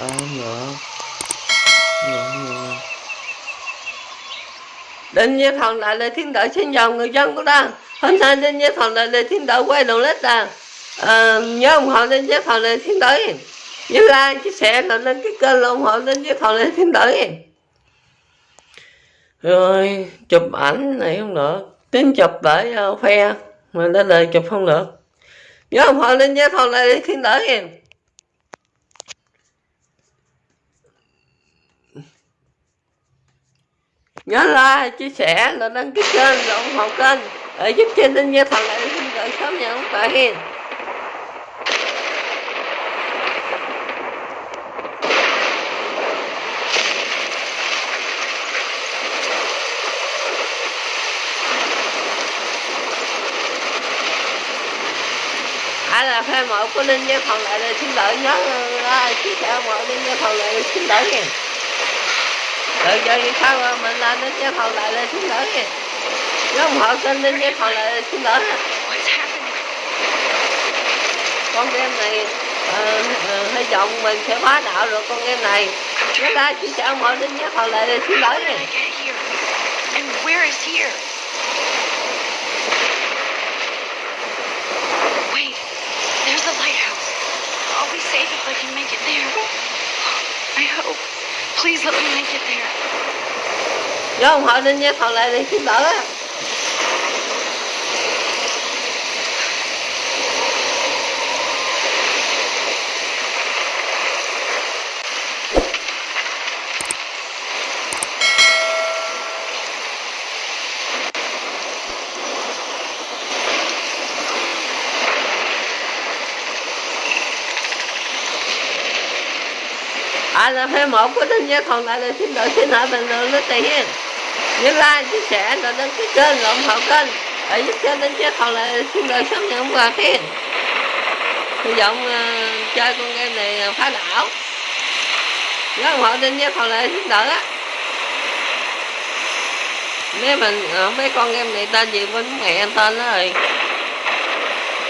à, không được không đinh như thần lại là thiên tử xin chào người dân của ta hôm nay đinh như thần lại là thiên tử quay đầu lết là à, nhớ ủng hộ đinh như thần lại thiên tử nhớ like chia sẻ là lên cái kênh là ủng hộ đinh như thần lại thiên tử rồi chụp ảnh này không được. Tính chụp để uh, ờ, khoe. Mà lên đời chụp không được. Nhớ ủng hộ đinh như thần lại thiên đạo nhớ like, chia sẻ, là đăng ký kênh và ủng hộ kênh. Để giúp cho linh như thần lại xin đợi sớm nhận ông hiền. Ai là fan mộ của linh gia thần lại là xin đợi nhớ like, chia sẻ mọi linh gia thần lại xin đợi hiền tự do như sao mà mình làm đến cái phòng lại lên xin lỗi kìa? Nếu không họ xin đến cái phòng lại lên xin lỗi con game này uh, uh, hy vọng mình sẽ phá đạo được con game này. Chúng ta chỉ sợ mọi đến cái phòng lại lên xin lỗi kìa. Please let me make it there. nếu không họ đến cái phòng lại là xin lỗi á ai là phê một của đinh nha còn lại là xin đổi xin hỏi bình luận nó tiền nhớ like chia sẻ rồi đăng ký kênh ủng hộ kênh. Để giúp cho đinh nha còn lại là xin đổi sớm nhận quà khen. Hy vọng uh, chơi con game này phá đảo. Nhớ ủng hộ đinh nha còn lại xin lỗi á. Nếu mình không biết con game này tên gì bên mẹ tên đó rồi.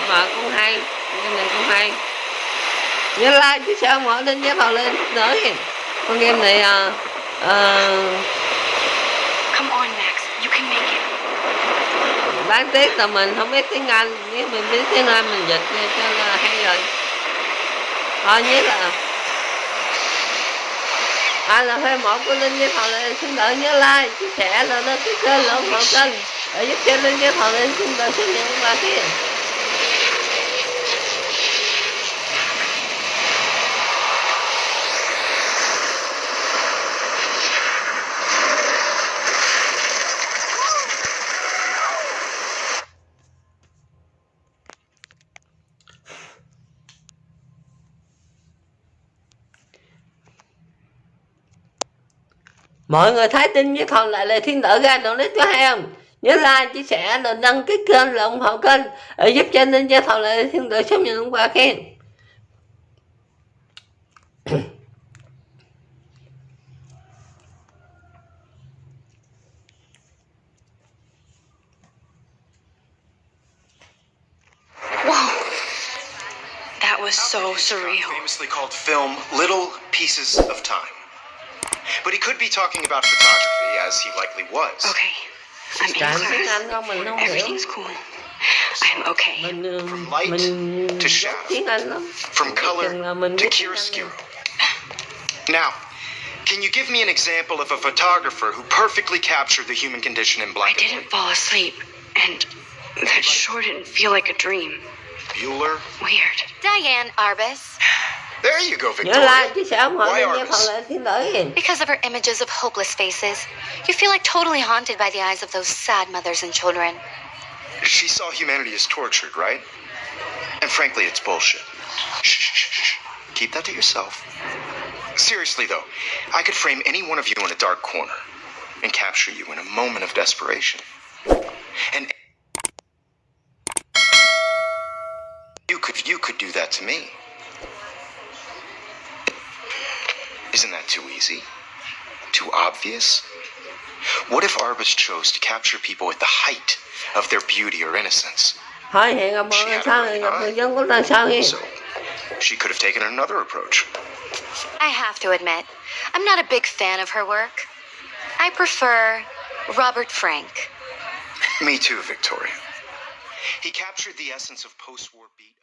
Mà cũng hay game này cũng hay nhớ like chia sẻ mọi lên nhớ vào lên nữa con game này à, à, Come on, Max. You can make it. đáng tiếc là mình không biết tiếng Anh nếu mình biết tiếng Anh mình dịch nghe cho là hay rồi thôi nhất là ai là fan một của Linh với Thọ Lê xin đợi nhớ like chia sẻ là nó cái kênh là ủng hộ kênh để giúp cho Linh với Thọ Lê xin đợi xin nhận quà kia mọi người thấy tin với còn lại là thiên tử ra đồng lít có hay không nhớ like chia sẻ rồi đăng ký kênh là ủng hộ kênh để giúp cho nên cho thầu lại thiên tử sớm nhận quà khen Whoa. That was so surreal. Famously called film Little Pieces of Time. But he could be talking about photography, as he likely was. Okay. I'm in Chả tiếng class. Anh không mình không hiểu Everything's cool. I'm okay. From light to shadow. tiếng Anh lắm From color Chừng là mình to biết tiếng Anh chiaroscuro. Now, can you give me an example of a photographer who perfectly captured the human condition in I black I didn't fall asleep, and that sure didn't feel like a dream. Bueller? Weird. Diane Arbus. There you go, nhớ Victoria. like chia sẻ ủng hộ Why nên cho Arbus? thầu lại thiên tử Because of her images of hopeless faces, you feel like totally haunted by the eyes of those sad mothers and children. She saw humanity as tortured, right? And frankly, it's bullshit. Shh, shh, shh, shh. Keep that to yourself. Seriously, though, I could frame any one of you in a dark corner and capture you in a moment of desperation. And you could you could do that to me. Isn't that too easy? Too obvious? What if Arbus chose to capture people at the height of their beauty or innocence? Hỏi hẹn gặp người sao thì gặp người dân của. So, she could have taken another approach. I have to admit, I'm not a big fan of her work. I prefer Robert Frank. Me too, Victoria. He captured the essence of post-war beat.